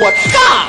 我炸